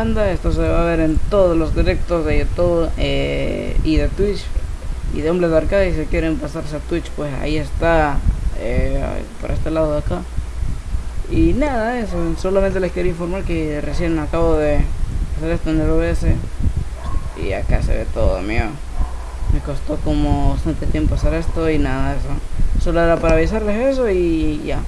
Panda. Esto se va a ver en todos los directos de YouTube eh, y de Twitch y de Hombres de Arcade. Si quieren pasarse a Twitch, pues ahí está, eh, por este lado de acá. Y nada, eso. Solamente les quería informar que recién acabo de hacer esto en el OBS. Y acá se ve todo, mío. Me costó como bastante tiempo hacer esto y nada, eso. Solo era para avisarles eso y ya.